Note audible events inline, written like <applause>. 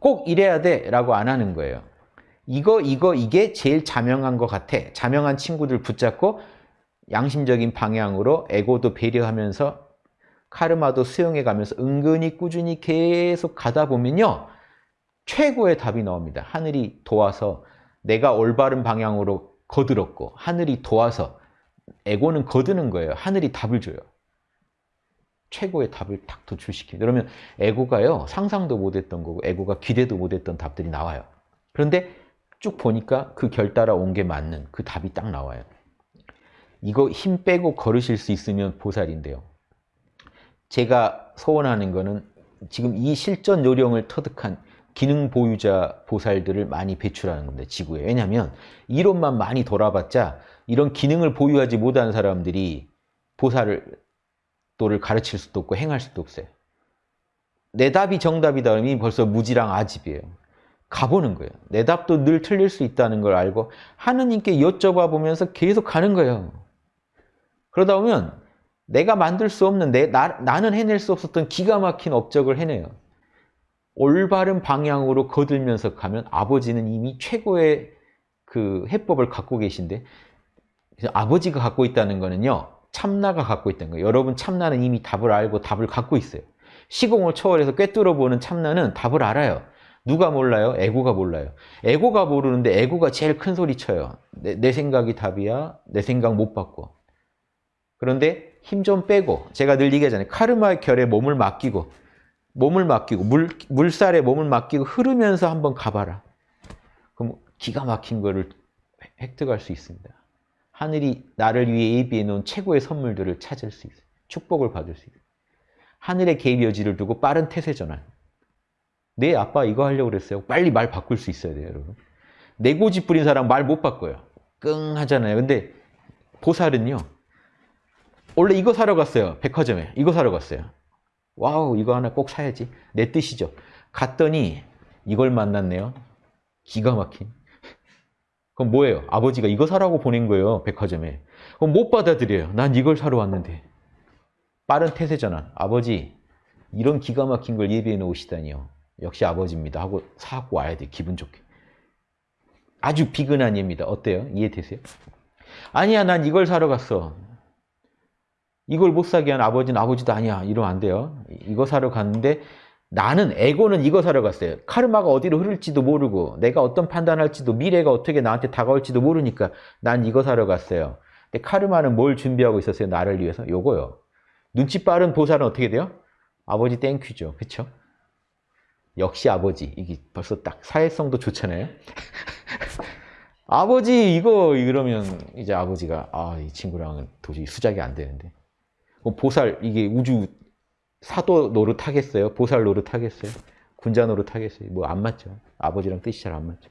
꼭 이래야 돼 라고 안 하는 거예요. 이거 이거 이게 제일 자명한 것 같아. 자명한 친구들 붙잡고 양심적인 방향으로 에고도 배려하면서 카르마도 수용해 가면서 은근히 꾸준히 계속 가다 보면요. 최고의 답이 나옵니다. 하늘이 도와서 내가 올바른 방향으로 거들었고 하늘이 도와서 에고는 거드는 거예요. 하늘이 답을 줘요. 최고의 답을 딱 도출시키는 그러면 에고가요. 상상도 못했던 거고 에고가 기대도 못했던 답들이 나와요. 그런데 쭉 보니까 그 결 따라 온 게 맞는 그 답이 딱 나와요. 이거 힘 빼고 걸으실 수 있으면 보살인데요. 제가 소원하는 거는 지금 이 실전 요령을 터득한 기능 보유자 보살들을 많이 배출하는 건데 지구에. 왜냐하면 이론만 많이 돌아봤자 이런 기능을 보유하지 못한 사람들이 보살을 또를 가르칠 수도 없고 행할 수도 없어요. 내 답이 정답이다 그러면 벌써 무지랑 아집이에요. 가보는 거예요. 내 답도 늘 틀릴 수 있다는 걸 알고 하느님께 여쭤봐 보면서 계속 가는 거예요. 그러다 보면 내가 만들 수 없는 내, 나, 나는 해낼 수 없었던 기가 막힌 업적을 해내요. 올바른 방향으로 거들면서 가면 아버지는 이미 최고의 그 해법을 갖고 계신데 아버지가 갖고 있다는 거는요. 참나가 갖고 있다는 거예요. 여러분 참나는 이미 답을 알고 답을 갖고 있어요. 시공을 초월해서 꿰뚫어 보는 참나는 답을 알아요. 누가 몰라요? 에고가 몰라요. 에고가 모르는데 에고가 제일 큰 소리 쳐요. 내, 내 생각이 답이야. 내 생각 못 바꿔. 그런데 힘 좀 빼고 제가 늘 얘기하잖아요. 카르마의 결에 몸을 맡기고 몸을 맡기고 물, 물살에 몸을 맡기고 흐르면서 한번 가봐라. 그럼 기가 막힌 거를 획득할 수 있습니다. 하늘이 나를 위해 예비해 놓은 최고의 선물들을 찾을 수 있어요. 축복을 받을 수 있어요. 하늘의 개입 여지를 두고 빠른 태세 전환. 네 아빠 이거 하려고 그랬어요. 빨리 말 바꿀 수 있어야 돼요, 여러분. 내 고집 부린 사람 말 못 바꿔요. 끙 하잖아요. 근데 보살은요. 원래 이거 사러 갔어요. 백화점에. 이거 사러 갔어요. wow 이거 하나 꼭 사야지. 내 뜻이죠. 갔더니 이걸 만났네요. 기가 막힌. 그럼 뭐예요? 아버지가 이거 사라고 보낸 거예요. 백화점에. 그럼 못 받아들여요. 난 이걸 사러 왔는데. 빠른 태세 전환. 아버지 이런 기가 막힌 걸 예비해 놓으시다니요. 역시 아버지입니다. 하고 사고 와야 돼. 기분 좋게. 아주 비근한 예입니다. 어때요? 이해되세요? 아니야 난 이걸 사러 갔어. 이걸 못 사게 한 아버지는 아버지도 아니야. 이러면 안 돼요. 이거 사러 갔는데 나는 에고는 이거 사러 갔어요. 카르마가 어디로 흐를지도 모르고 내가 어떤 판단할지도 미래가 어떻게 나한테 다가올지도 모르니까 난 이거 사러 갔어요. 근데 카르마는 뭘 준비하고 있었어요? 나를 위해서? 요거요. 눈치 빠른 보살은 어떻게 돼요? 아버지 thank you죠. 그쵸? 역시 아버지. 이게 벌써 딱 사회성도 좋잖아요. <laughs> 아버지 이거 이러면 이제 아버지가 아 이 친구랑은 도저히 수작이 안 되는데 보살 이게 우주 사도 노릇 하겠어요? 보살 노릇 하겠어요? 군자 노릇 하겠어요? 뭐 안 맞죠. 아버지랑 뜻이 잘 안 맞죠.